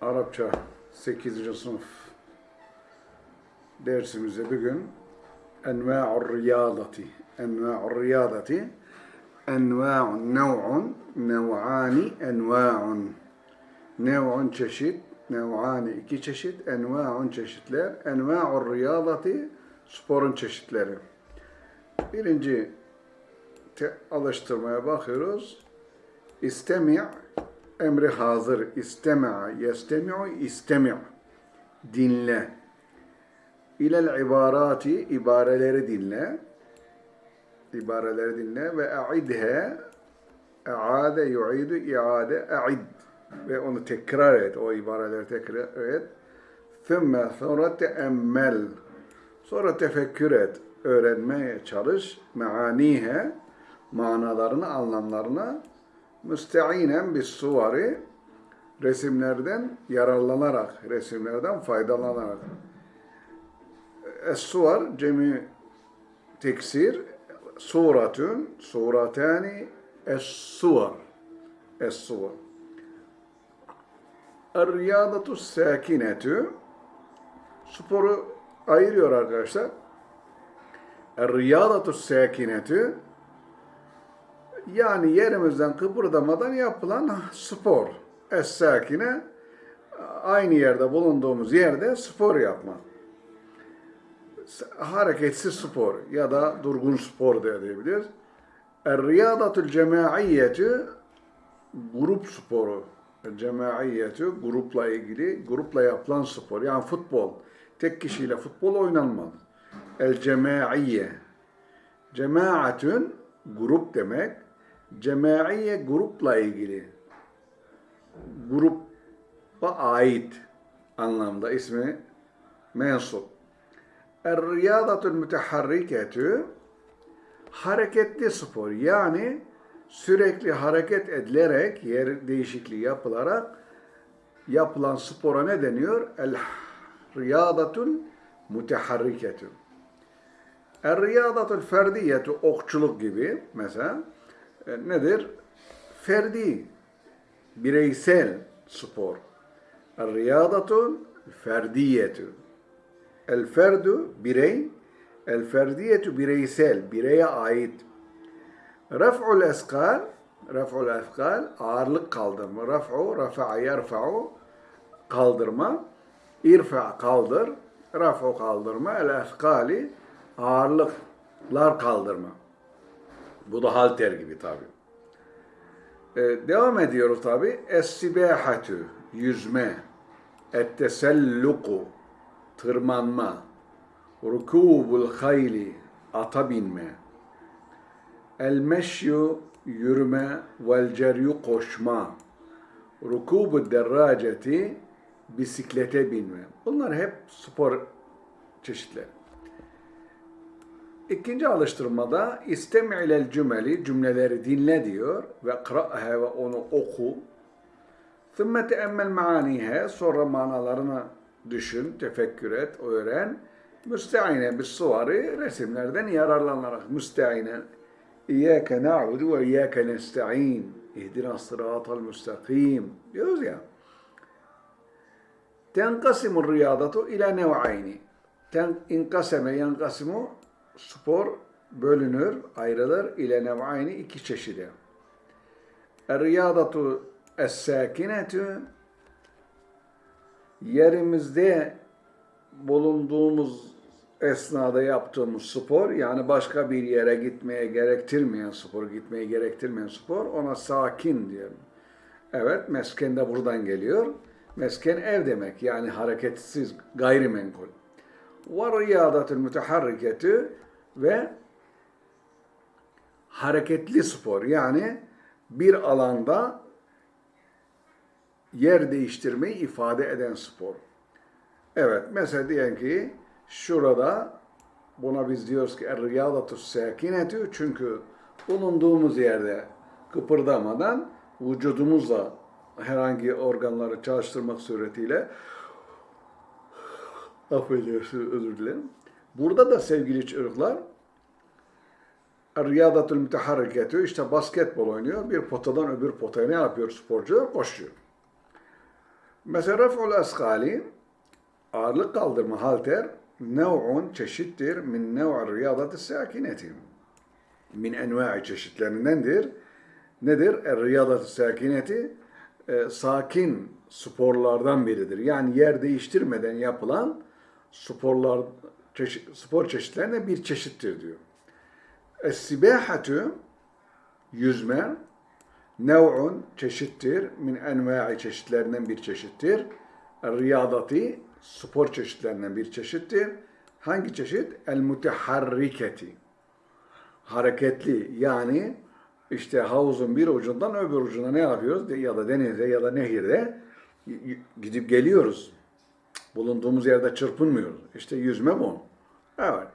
Arapça 8. sınıf dersimizde bugün Enva'ur riyadati Enva'ur riyadati Enva'un nev'un Nev'ani enva'un Nev'un çeşit Nev'ani iki çeşit Enva'un çeşitler Enva'ur riyadati Sporun çeşitleri Birinci alıştırmaya bakıyoruz. İstemi' emri hazır. İstemi'a, yestemi'u, istemi' dinle. İlel ibarati, ibareleri dinle. İbareleri dinle ve a'idhe, a'ade, yu'idu, i'ade, a'id. Ve onu tekrar et, o ibareleri tekrar et. Thümme sonra teemmel. Sonra tefekkür et, öğrenmeye çalış. Meanihe, manalarını, anlamlarını müsteinen bis suvari resimlerden yararlanarak, resimlerden faydalanarak. Es-suvar cemi teksir suratun, suratani es-suvar. Es-suvar. Er-riyadatu sakinetü sporu ayırıyor arkadaşlar. Er-riyadatu sakinetü yani yerimizden kıpırdamadan yapılan spor. Es-sakine aynı yerde bulunduğumuz yerde spor yapmak. Hareketsiz spor ya da durgun spor da diyebiliriz. Er-riyadatul cemaiyetü grup sporu. Cemaiyetü grupla ilgili, grupla yapılan spor. Yani futbol. Tek kişiyle futbol oynanmaz. El cemaiye. Cemaatün grup demek. Cemaiye grupla ilgili. Grupa ait anlamda ismi mensup. Er-riyadatul müteharriketü hareketli spor yani sürekli hareket edilerek yer değişikliği yapılarak yapılan spora ne deniyor? El riyadatul müteharriketü. Er-riyadatul ferdiyetu okçuluk gibi mesela e, nedir? Ferdi, bireysel spor. Er-riyadatul ferdiyetu. El ferdu birey, el ferdiyetu bireysel, bireye ait. Raf'ul eskal, raf'ul eskal, ağırlık kaldırma. Raf'u, rafa'a yerfa'u, kaldırma. İrfa kaldır, raf'u kaldırma. El eskali, ağırlıklar kaldırma. Bu da halter gibi tabi. Ee, devam ediyoruz tabi. Es-sibâhatü, yüzme. Et-teselluku, tırmanma. Rukûbul hayli, ata binme. El-meşyu, yürüme. Vel-ceryu, koşma. Rukûbu derraceti, bisiklete binme. Bunlar hep spor çeşitleri. İkinci alıştırmada istemi'lel cümeli cümleleri dinle diyor ve kıra'ha ve onu oku. Thumma teemmel maanihe sonra manalarını düşün, tefekkür et, öğren. Müsteine bis suvari resimlerden yararlanarak müsteine İyyâke na'budu ve iyyâke nesta'in ihdina sıratal müstakim diyoruz ya. Tenkasimur riyadatu ila nev'ayni. Ten inkaseme yankasimu spor bölünür, ayrılır ile nev'ayni iki çeşide. Er-riyadatu es-sakinetü yerimizde bulunduğumuz esnada yaptığımız spor yani başka bir yere gitmeye gerektirmeyen spor, gitmeye gerektirmeyen spor ona sakin diyelim. Evet, mesken de buradan geliyor. Mesken ev demek yani hareketsiz, gayrimenkul. Ve riyadatul müteharriketü ve hareketli spor yani bir alanda yer değiştirmeyi ifade eden spor. Evet mesela diyelim ki şurada buna biz diyoruz ki er-riyadatus sakinetü çünkü bulunduğumuz yerde kıpırdamadan vücudumuzla herhangi organları çalıştırmak suretiyle affedersiniz özür dilerim. Burada da sevgili çocuklar Riyadatul müteharriketü işte basketbol oynuyor. Bir potadan öbür potaya ne yapıyor sporcular? Koşuyor. Mesela raf'ul askali ağırlık kaldırma halter nev'un çeşittir min nev'i riyadatı sakineti. Min enva'i çeşitlerindendir. Nedir? Er riyadatı sakineti e, sakin sporlardan biridir. Yani yer değiştirmeden yapılan sporlar çeşit, spor çeşitlerine bir çeşittir diyor. Es-sibahatu yüzme nev'un çeşittir min enva'i çeşitlerinden bir çeşittir. Riyadati spor çeşitlerinden bir çeşittir. Hangi çeşit? El muteharriketi. Hareketli yani işte havuzun bir ucundan öbür ucuna ne yapıyoruz? Ya da denizde ya da nehirde gidip geliyoruz. Bulunduğumuz yerde çırpınmıyoruz. İşte yüzme bu. Evet.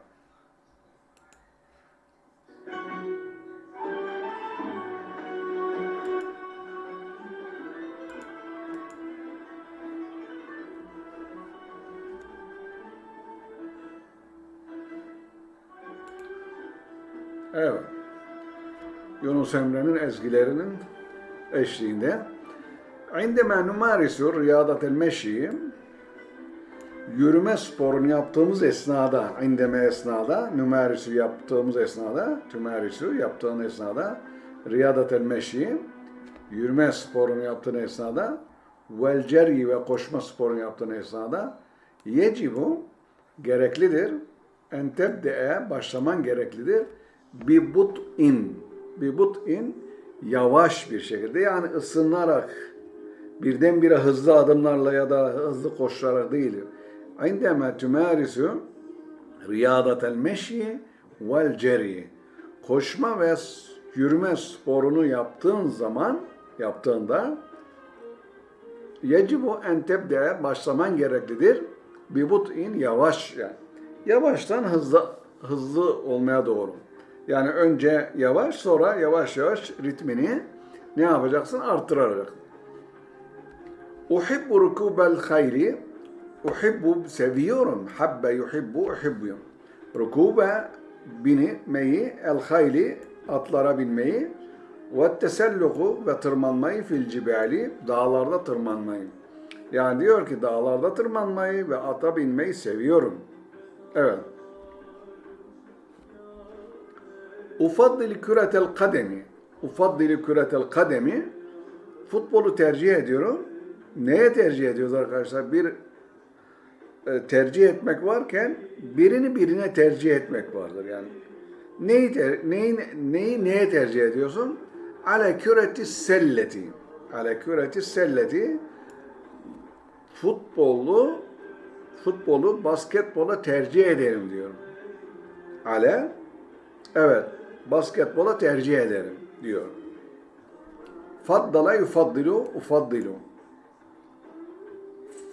Evet. Yunus Emre'nin ezgilerinin eşliğinde عندما نمارس رياضة المشي yürüme sporunu yaptığımız esnada, indeme esnada, nümerisu yaptığımız esnada, tümerisu yaptığın esnada, riyadatel meşi, yürüme sporunu yaptığın esnada, vel ve koşma sporunu yaptığın esnada, yecibu, gereklidir, en başlaman gereklidir, bi but'in, bi but'in, yavaş bir şekilde, yani ısınarak, birdenbire hızlı adımlarla ya da hızlı koşarak değil. عندما تمارس رياضة المشي والجري koşma ve yürüme sporunu yaptığın zaman yaptığında yecibu en tebde başlaman gereklidir. Bir but'in yavaş yani. Yavaştan hızlı hızlı olmaya doğru. Yani önce yavaş sonra yavaş yavaş ritmini ne yapacaksın? Arttıracaksın. Uhibbu rukubel hayli uhibbu seviyorum. Habbe yuhibbu uhibbu. Rukuba binmeyi, el hayli atlara binmeyi ve teselluku ve tırmanmayı fil cibali dağlarda tırmanmayı. Yani diyor ki dağlarda tırmanmayı ve ata binmeyi seviyorum. Evet. Ufaddili küretel kademi. Ufaddili küretel kademi. Futbolu tercih ediyorum. Neye tercih ediyoruz arkadaşlar? Bir tercih etmek varken birini birine tercih etmek vardır. Yani neyi, ter, neyi, neyi neye tercih ediyorsun? Ale küreti selleti. Ale küreti selleti futbolu futbolu basketbola tercih ederim diyorum. Ale evet basketbola tercih ederim diyor. Faddala yufaddilu ufaddilu.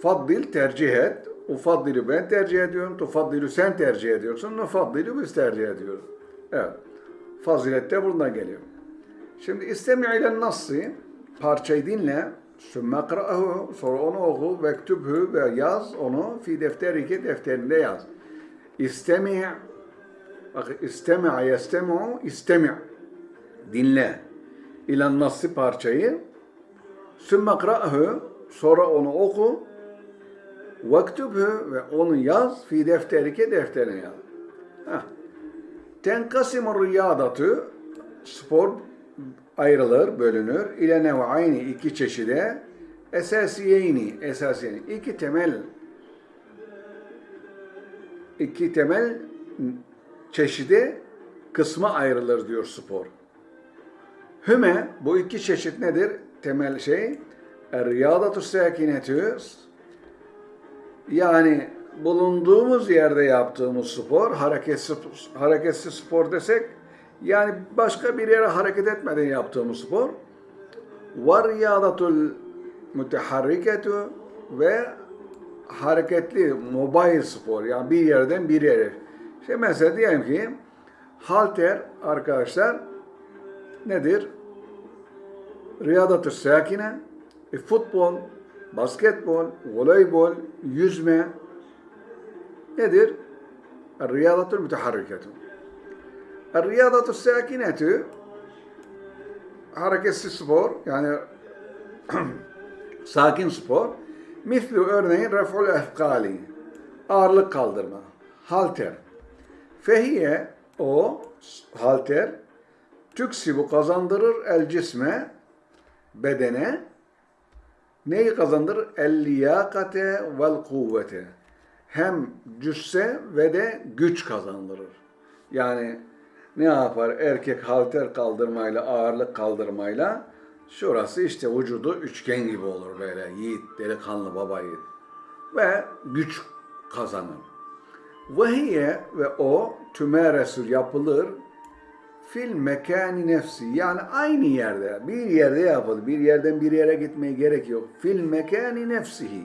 Faddil tercih et. Ufaddilü ben tercih ediyorum. Tufaddilü sen tercih ediyorsun. Nufaddilü biz tercih ediyoruz. Evet. Fazilet de buradan geliyor. Şimdi istemi ile nasıl parçayı dinle. Sümme kıra'hu sonra onu oku ve ve yaz onu fi defterike defterinde yaz. İstemi bak istemi yestemi'u istemi dinle. İlen nasıl parçayı sümme kıra'hu sonra onu oku Vektubhu ve onu yaz fi defterike defterine yaz. Heh. Tenkasimu riyadatu spor ayrılır, bölünür. İle nev'ayni iki çeşide esasiyeyni esasiyeni iki temel iki temel çeşide kısma ayrılır diyor spor. Hüme bu iki çeşit nedir? Temel şey riyadatu sakinetü yani bulunduğumuz yerde yaptığımız spor, hareketsiz, hareketsiz spor desek, yani başka bir yere hareket etmeden yaptığımız spor, var riyadatul müteharriketu ve hareketli, mobile spor, yani bir yerden bir yere. İşte mesela diyelim ki, halter arkadaşlar nedir? Riyadatü sakine, e, futbol, basketbol, voleybol, yüzme nedir? Riyadatul müteharriketu. Riyadatul sakinetu hareketsiz spor yani sakin spor. Mislu örneğin ref'ul efkali. Ağırlık kaldırma. Halter. Fehiye o halter tüksibu kazandırır el cisme bedene neyi kazandırır? El liyakate vel kuvvete. Hem cüsse ve de güç kazandırır. Yani ne yapar? Erkek halter kaldırmayla, ağırlık kaldırmayla şurası işte vücudu üçgen gibi olur böyle. Yiğit, delikanlı baba yiğit. Ve güç kazanır. Vehiye ve o tümeresül yapılır fil mekani nefsi yani aynı yerde bir yerde yapılır. Bir yerden bir yere gitmeye gerek yok. Fil mekani nefsihi.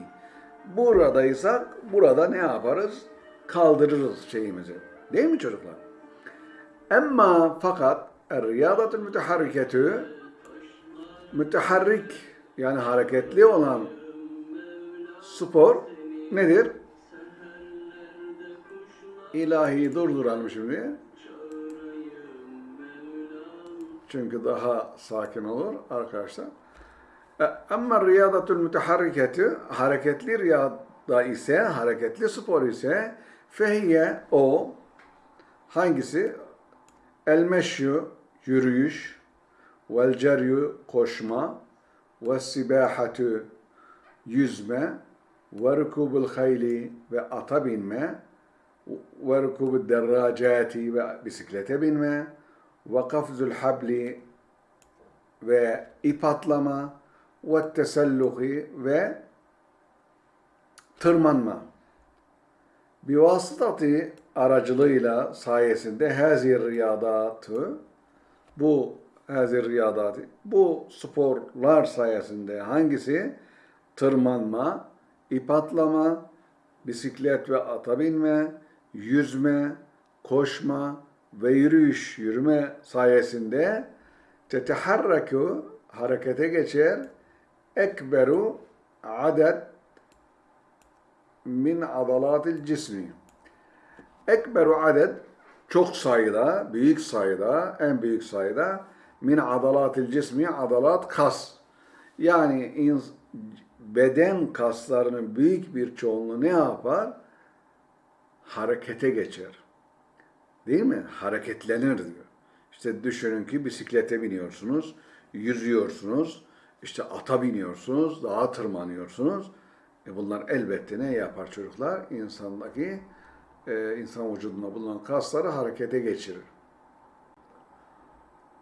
Buradaysak burada ne yaparız? Kaldırırız şeyimizi. Değil mi çocuklar? Emma fakat riyadatul müteharriketü müteharrik yani hareketli olan spor nedir? İlahi durduralım şimdi. Çünkü daha sakin olur arkadaşlar. E, Ama riyadatul müteharriketi hareketli riyada ise, hareketli spor ise fehiye o hangisi? El meşyu yürüyüş vel ceryu koşma ve sibahatu yüzme ve rukubul hayli ve ata binme ve rukubul derracati ve bisiklete binme ve kafzul habli ve ip atlama ve teselluhi ve tırmanma. Bivasıtati aracılığıyla sayesinde hazir riyadatı bu hazir riyadatı bu sporlar sayesinde hangisi tırmanma, ip atlama, bisiklet ve ata binme, yüzme, koşma ve yürüyüş, yürüme sayesinde teteharraku harekete geçer ekberu adet min adalatil cismi. Ekberu adet çok sayıda, büyük sayıda, en büyük sayıda min adalatil cismi adalat kas. Yani beden kaslarının büyük bir çoğunluğu ne yapar? Harekete geçer. Değil mi? Hareketlenir diyor. İşte düşünün ki bisiklete biniyorsunuz, yüzüyorsunuz, işte ata biniyorsunuz, dağa tırmanıyorsunuz. E bunlar elbette ne yapar çocuklar? İnsandaki, e, insan vücudunda bulunan kasları harekete geçirir.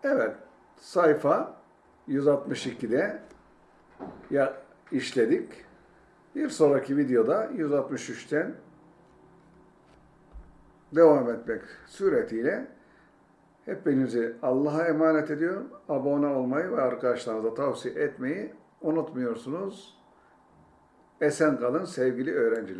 Evet, sayfa 162'de ya işledik. Bir sonraki videoda 163'ten devam etmek suretiyle hepinizi Allah'a emanet ediyorum. Abone olmayı ve arkadaşlarınıza tavsiye etmeyi unutmuyorsunuz. Esen kalın sevgili öğrenciler.